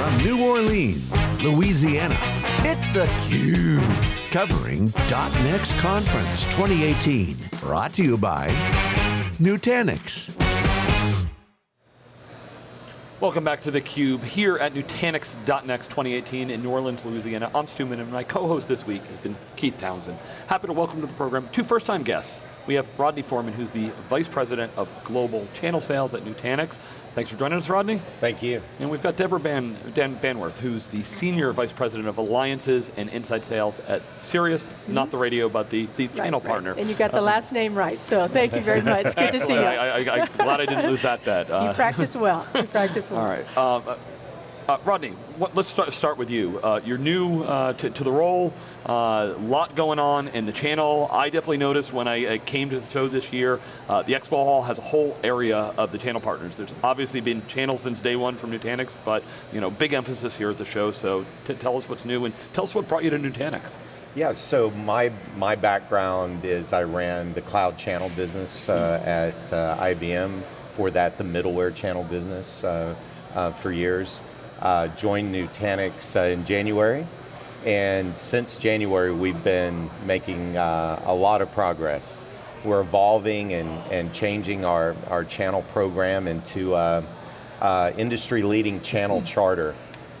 From New Orleans, Louisiana, it's theCUBE. Covering .next Conference 2018. Brought to you by Nutanix. Welcome back to theCUBE here at Nutanix.next 2018 in New Orleans, Louisiana. I'm Stu Miniman and my co-host this week has been Keith Townsend. Happy to welcome to the program two first-time guests. We have Rodney Foreman, who's the Vice President of Global Channel Sales at Nutanix. Thanks for joining us, Rodney. Thank you. And we've got Deborah Ban, Dan Bannworth, who's the Senior Vice President of Alliances and Inside Sales at Sirius, mm -hmm. not the radio, but the, the right, channel right. partner. And you got the um, last name right, so thank you very much. Good to see you. I, am glad I didn't lose that bet. Uh, you practice well, you practice well. All right. Uh, uh, Rodney, what, let's start, start, with you. Uh, you're new uh, to, the role, a uh, lot going on in the channel. I definitely noticed when I, I came to the show this year, uh, the expo hall has a whole area of the channel partners. There's obviously been channels since day one from Nutanix, but you know, big emphasis here at the show, so tell us what's new and tell us what brought you to Nutanix. Yeah, so my, my background is I ran the cloud channel business uh, at IBM, for that the middleware channel business for years uh, joined Nutanix uh, in January, and since January we've been making uh, a lot of progress. We're evolving and, and changing our, our channel program into a, a industry leading channel charter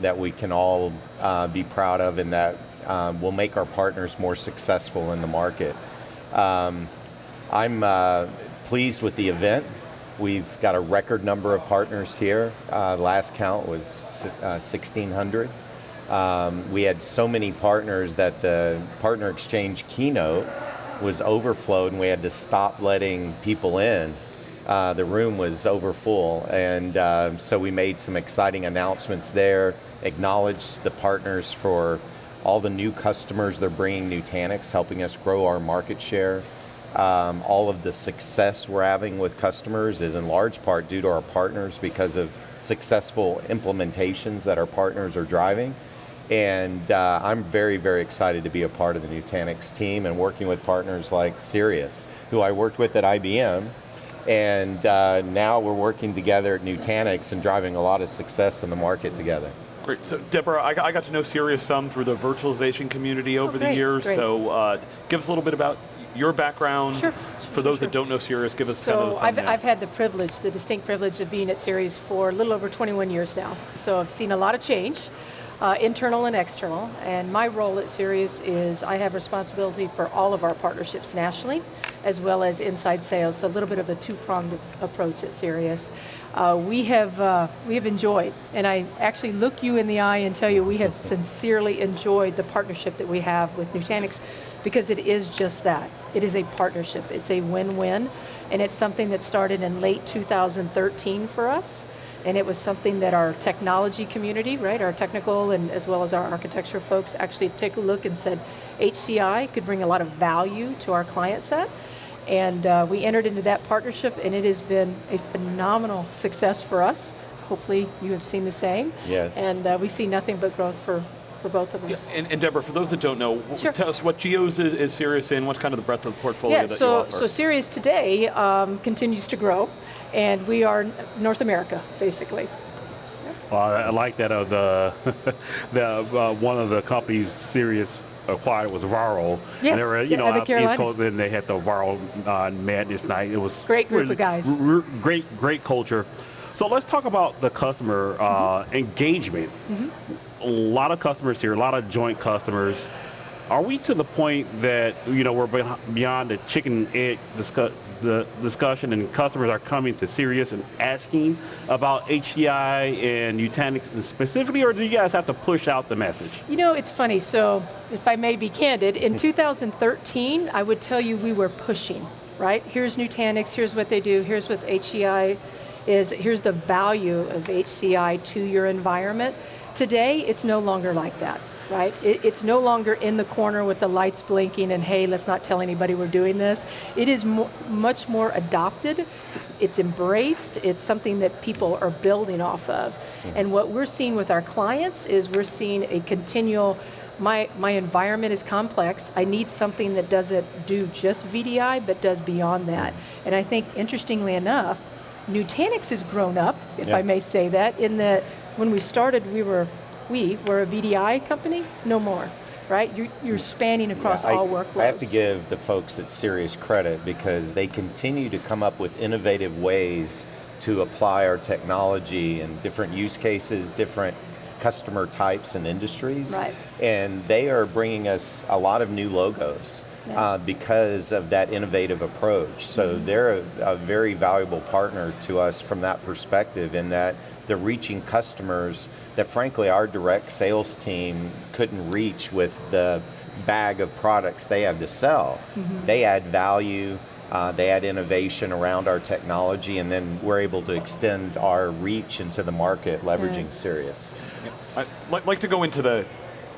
that we can all uh, be proud of and that um, will make our partners more successful in the market. Um, I'm uh, pleased with the event. We've got a record number of partners here. Uh, last count was uh, 1,600. Um, we had so many partners that the Partner Exchange keynote was overflowed and we had to stop letting people in. Uh, the room was overfull and uh, so we made some exciting announcements there, acknowledged the partners for all the new customers they're bringing Nutanix, helping us grow our market share. Um, all of the success we're having with customers is in large part due to our partners because of successful implementations that our partners are driving. And uh, I'm very, very excited to be a part of the Nutanix team and working with partners like Sirius, who I worked with at IBM, and uh, now we're working together at Nutanix and driving a lot of success in the market together. Great, so Deborah, I, I got to know Sirius some through the virtualization community over oh, great, the years, great. so uh, give us a little bit about your background. Sure. For those sure. that don't know Sirius, give us so kind of I've, I've had the privilege, the distinct privilege of being at Sirius for a little over 21 years now. So I've seen a lot of change, uh, internal and external, and my role at Sirius is I have responsibility for all of our partnerships nationally, as well as inside sales, so a little bit of a two-pronged approach at Sirius. Uh, we have uh, we have enjoyed, and I actually look you in the eye and tell you we have sincerely enjoyed the partnership that we have with Nutanix because it is just that. It is a partnership, it's a win-win, and it's something that started in late 2013 for us, and it was something that our technology community, right, our technical and as well as our architecture folks actually take a look and said, HCI could bring a lot of value to our client set, and uh, we entered into that partnership and it has been a phenomenal success for us. Hopefully you have seen the same. Yes. And uh, we see nothing but growth for, for both of us. Yeah, and, and, Deborah, for those that don't know, sure. tell us what geos is, is Sirius in, what's kind of the breadth of the portfolio yeah, that so, you offer? So Sirius today um, continues to grow, and we are North America, basically. Well, I like that of the, the uh, one of the companies, Sirius acquired was Varrow. Yes, and they were, you yeah, know, out East Coast, and they had the Varrow uh, Madness night. It was great group really, of guys. great, great culture. So let's talk about the customer uh, mm -hmm. engagement. Mm -hmm. A lot of customers here, a lot of joint customers. Are we to the point that you know we're beyond the chicken egg the discussion and customers are coming to Sirius and asking about HCI and Nutanix specifically, or do you guys have to push out the message? You know, it's funny, so if I may be candid, in mm-hmm. 2013, I would tell you we were pushing, right? Here's Nutanix, here's what they do, here's what HCI is, here's the value of HCI to your environment. Today, it's no longer like that right? It, it's no longer in the corner with the lights blinking and hey, let's not tell anybody we're doing this. It is mo much more adopted, it's, it's embraced, it's something that people are building off of. Mm. And what we're seeing with our clients is we're seeing a continual my, my environment is complex. I need something that doesn't do just VDI, but does beyond that. Mm. And I think, interestingly enough, Nutanix has grown up, if yeah. I may say that, in that When we started, we were, we were a VDI company, no more, right? You're, you're spanning across Yeah, I- all workloads. I have to give the folks at Sirius credit because they continue to come up with innovative ways to apply our technology in different use cases, different customer types and industries. Right. And they are bringing us a lot of new logos. Yeah. Uh, because of that innovative approach. So Mm-hmm. they're a, a very valuable partner to us from that perspective in that they're reaching customers that frankly our direct sales team couldn't reach with the bag of products they have to sell. Mm-hmm. They add value, uh, they add innovation around our technology, and then we're able to extend our reach into the market leveraging Sirius. I'd like, like to go into the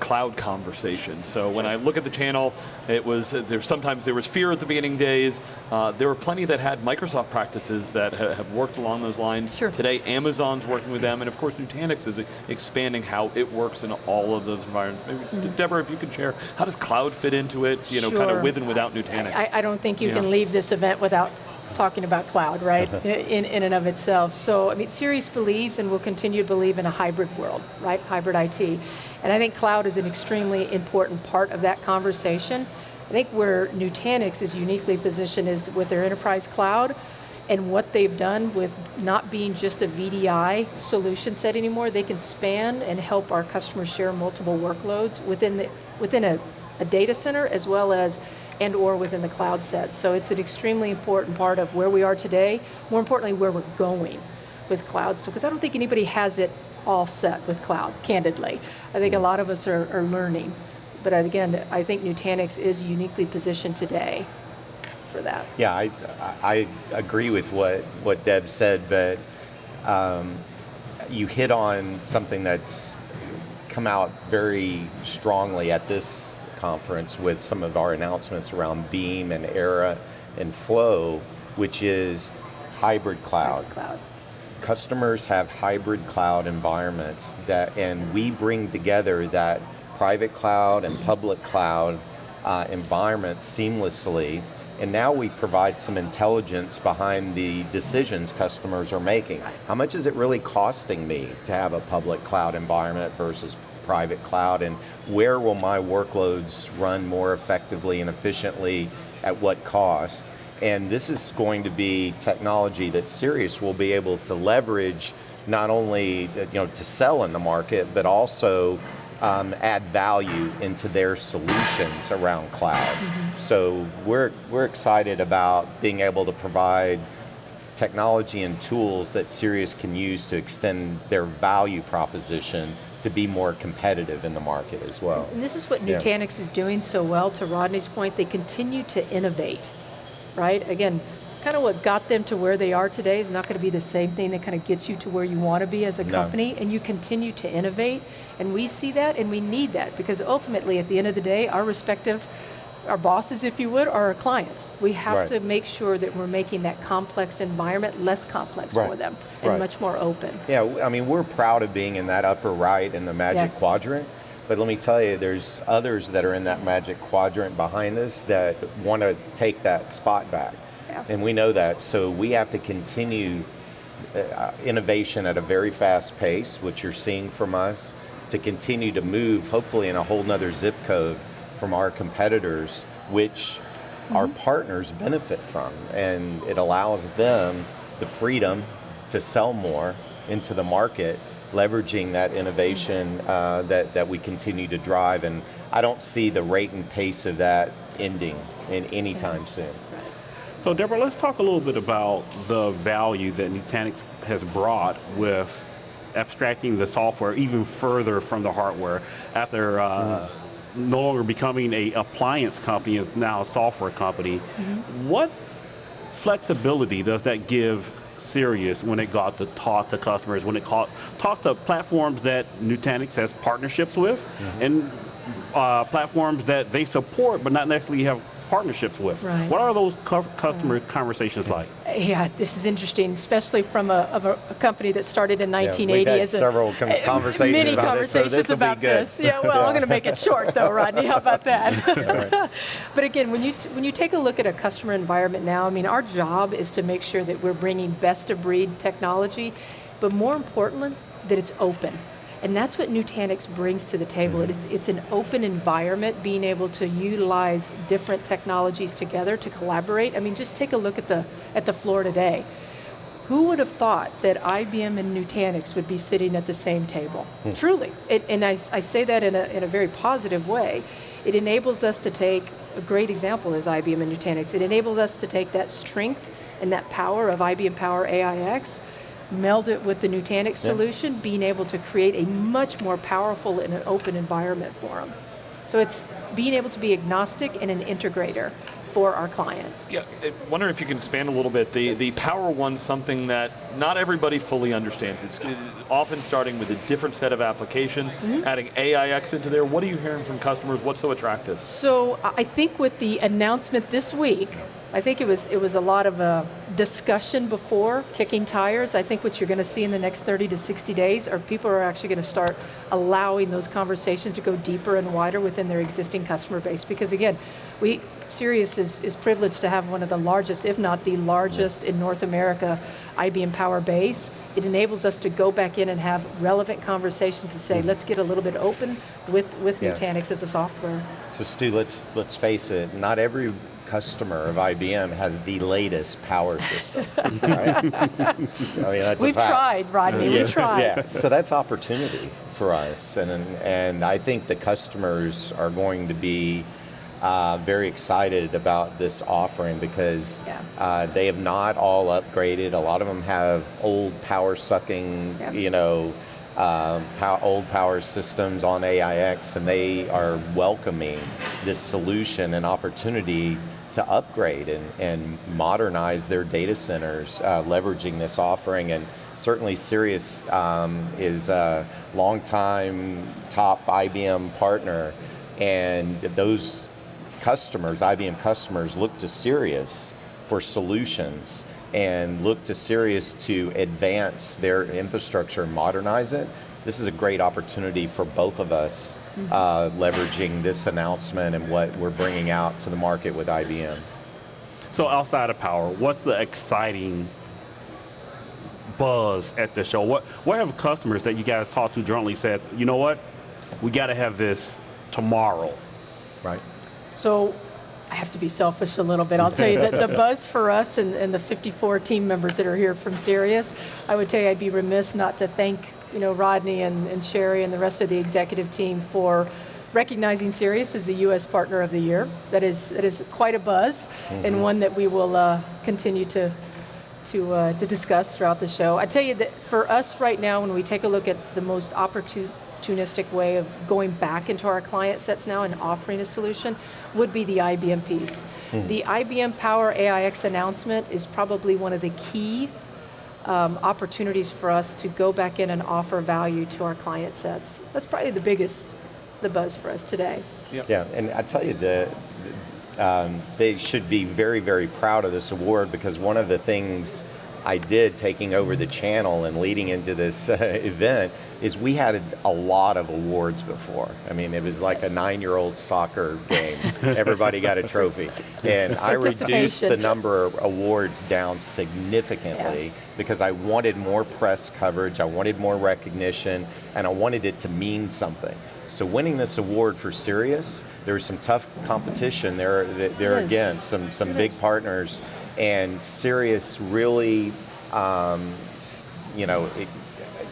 cloud conversation. So when I look at the channel, it was uh, there. Sometimes there was fear at the beginning days. Uh, there were plenty that had Microsoft practices that ha- have worked along those lines. Sure. Today, Amazon's working with them, and of course, Nutanix is expanding how it works in all of those environments. Maybe De- Deborah, if you could share, how does cloud fit into it? You know, kind. Of with and without Nutanix. I, I don't think you Yeah. can leave this event without talking about cloud, right, uh-huh. in, in and of itself. So, I mean, Sirius believes and will continue to believe in a hybrid world, right, hybrid IT. And I think cloud is an extremely important part of that conversation. I think where Nutanix is uniquely positioned is with their enterprise cloud and what they've done with not being just a VDI solution set anymore, they can span and help our customers share multiple workloads within, the, within a, a data center as well as and or within the cloud set. So it's an extremely important part of where we are today, more importantly, where we're going with cloud. So, because I don't think anybody has it all set with cloud, candidly. I think a lot of us are, are learning. But again, I think Nutanix is uniquely positioned today for that. Yeah, I, I agree with what, what Deb said, but um, you hit on something that's come out very strongly at this conference with some of our announcements around Beam and Era and Flow, which is hybrid cloud. Cloud. Customers have hybrid cloud environments that, and we bring together that private cloud and public cloud uh, environments seamlessly. And now we provide some intelligence behind the decisions customers are making. How much is it really costing me to have a public cloud environment versus private cloud? And where will my workloads run more effectively and efficiently at what cost? And this is going to be technology that Sirius will be able to leverage not only you know, to sell in the market, but also um, add value into their solutions around cloud. So we're, we're excited about being able to provide technology and tools that Sirius can use to extend their value proposition to be more competitive in the market as well. And this is what Yeah. Nutanix is doing so well, to Rodney's point, they continue to innovate, right? Again, kind of what got them to where they are today is not going to be the same thing that kind of gets you to where you want to be as a No. company, and you continue to innovate, and we see that, and we need that, because ultimately, at the end of the day, our respective, our bosses, if you would, or our clients. We have Right. to make sure that we're making that complex environment less complex for them, and Right. much more open. Yeah, I mean, we're proud of being in that upper right in the magic Yeah. quadrant. But let me tell you, there's others that are in that magic quadrant behind us that want to take that spot back. Yeah. And we know that. So we have to continue uh, innovation at a very fast pace, which you're seeing from us, to continue to move, hopefully, in a whole nother zip code from our competitors, which our partners benefit from. And it allows them the freedom to sell more into the market, leveraging that innovation uh, that, that we continue to drive. And I don't see the rate and pace of that ending in any time soon. So Deborah, let's talk a little bit about the value that Nutanix has brought with abstracting the software even further from the hardware after uh, no longer becoming a appliance company, it's now a software company. What flexibility does that give Sirius when it got to talk to customers, when it caught, talk to platforms that Nutanix has partnerships with, and uh, platforms that they support but not necessarily have partnerships with? Right. What are those cu- customer conversations like? Yeah, this is interesting, especially from a, of a, a company that started in 1980. Yeah, we've 1980 had as a several con- uh, conversations many about this, so conversations this'll about this. Yeah, well, I'm going to make it short though, Rodney. How about that? but again, when you t- when you take a look at a customer environment now, I mean, our job is to make sure that we're bringing best of breed technology, but more importantly, that it's open. And that's what Nutanix brings to the table. Mm-hmm. It's, it's an open environment, being able to utilize different technologies together to collaborate. I mean, just take a look at the, at the floor today. Who would have thought that IBM and Nutanix would be sitting at the same table? Truly, it, and I, I say that in a, in a very positive way. It enables us to take, a great example is IBM and Nutanix, it enables us to take that strength and that power of IBM Power AIX, meld it with the Nutanix solution, being able to create a much more powerful and an open environment for them. So it's being able to be agnostic and an integrator for our clients. Yeah, I wonder if you can expand a little bit. The, the Power One's something that not everybody fully understands. It's often starting with a different set of applications, Mm-hmm. adding AIX into there. What are you hearing from customers? What's so attractive? So I I think with the announcement this week, I think it was it was a lot of a discussion before kicking tires. I think what you're going to see in the next 30 to 60 days are people are actually going to start allowing those conversations to go deeper and wider within their existing customer base. Because again, we Sirius is, is privileged to have one of the largest, if not the largest in North America, IBM Power base. It enables us to go back in and have relevant conversations to say, mm-hmm. let's get a little bit open with, with Yeah. Nutanix as a software. So Stu, let's let's face it. Not every customer of IBM has the latest power system. right? I mean, that's We've tried, Rodney, we've tried. Yeah, so that's opportunity for us, and and I think the customers are going to be uh, very excited about this offering because Yeah. uh, they have not all upgraded. A lot of them have old power sucking, Yeah. you know. Um, pow- old power systems on AIX, and they are welcoming this solution and opportunity to upgrade and, and modernize their data centers, uh, leveraging this offering. And certainly Sirius um, is a longtime top IBM partner, and those customers, IBM customers, look to Sirius for solutions and look to Sirius to advance their infrastructure modernize it. This is a great opportunity for both of us uh, leveraging this announcement and what we're bringing out to the market with IBM. So outside of power, what's the exciting buzz at the show? What what have customers that you guys talked to jointly said, you know what, we got to have this tomorrow? Right. So I have to be selfish a little bit. I'll tell you that the buzz for us and, and the 54 team members that are here from Sirius, I would tell you I'd be remiss not to thank you know Rodney and, and Sherry and the rest of the executive team for recognizing Sirius as the U.S. Partner of the Year. That is that is quite a buzz and one that we will uh, continue to to, uh, to discuss throughout the show. I tell you that for us right now, when we take a look at the most opportunistic way of going back into our client sets now and offering a solution, would be the IBM piece. The IBM Power AIX announcement is probably one of the key um, opportunities for us to go back in and offer value to our client sets. That's probably the biggest, the buzz for us today. Yeah, and I tell you, the, um, they should be very, very proud of this award because one of the things I did taking over the channel and leading into this uh, event is we had a, lot of awards before. I mean, it was like a nine-year-old soccer game. Everybody got a trophy, and I reduced the number of awards down significantly because I wanted more press coverage, I wanted more recognition, and I wanted it to mean something. So winning this award for Sirius, there was some tough competition there. There again, some some big partners, and Sirius really, um, you know, it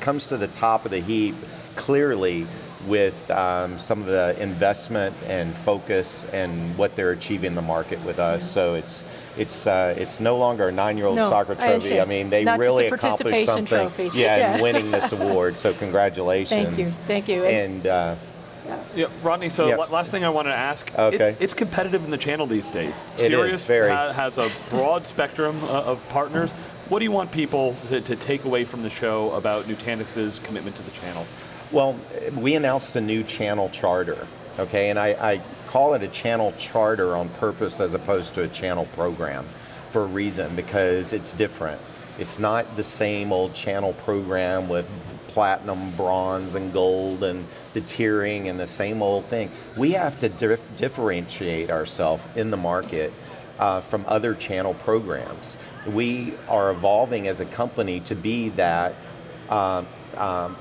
comes to the top of the heap clearly with um, some of the investment and focus and what they're achieving in the market with us. So it's it's uh, it's no longer a nine-year-old No, soccer trophy. I, understand. mean, they Not really accomplished something. trophy. Yeah, Yeah. in winning this award. So congratulations. Thank you, thank you. And- And uh, Yeah, Rodney, so Yeah. la- last thing I want to ask. it- Okay. it's competitive in the channel these days. It is, Sirius very. ha- has a broad spectrum uh, of partners. What do you want people to, to take away from the show about Nutanix's commitment to the channel? Well, we announced a new channel charter, okay, and I, I call it a channel charter on purpose as opposed to a channel program for a reason because it's different. It's not the same old channel program with platinum, bronze, and gold and the tiering and the same old thing. We have to dif- differentiate ourselves in the market uh, from other channel programs. We are evolving as a company to be that um, um,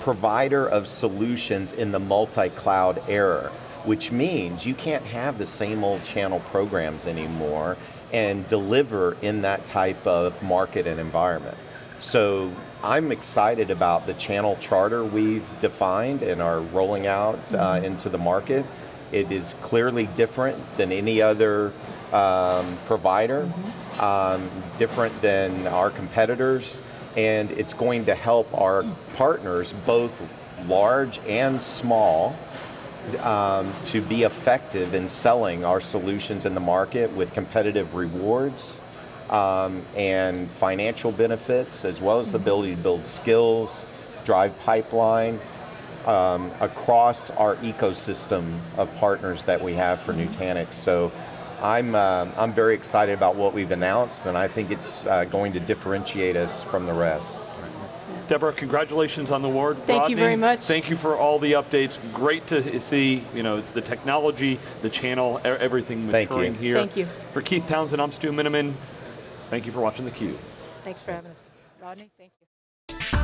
provider of solutions in the multi-cloud era, which means you can't have the same old channel programs anymore and deliver in that type of market and environment. So I'm excited about the channel charter we've defined and are rolling out uh, into the market. It is clearly different than any other um, provider, um, different than our competitors, and it's going to help our partners, both large and small, um, to be effective in selling our solutions in the market with competitive rewards um, and financial benefits, as well as the ability to build skills, drive pipeline um, across our ecosystem of partners that we have for Nutanix. So I'm, uh, I'm very excited about what we've announced, and I think it's uh, going to differentiate us from the rest. Deborah, congratulations on the award. Thank you very much. Thank you for all the updates. Great to see, you know, it's the technology, the channel, everything Thank maturing you. here. Thank you. For Keith Townsend, I'm Stu Miniman. Thank you for watching theCUBE. Thanks for having us. Rodney, thank you.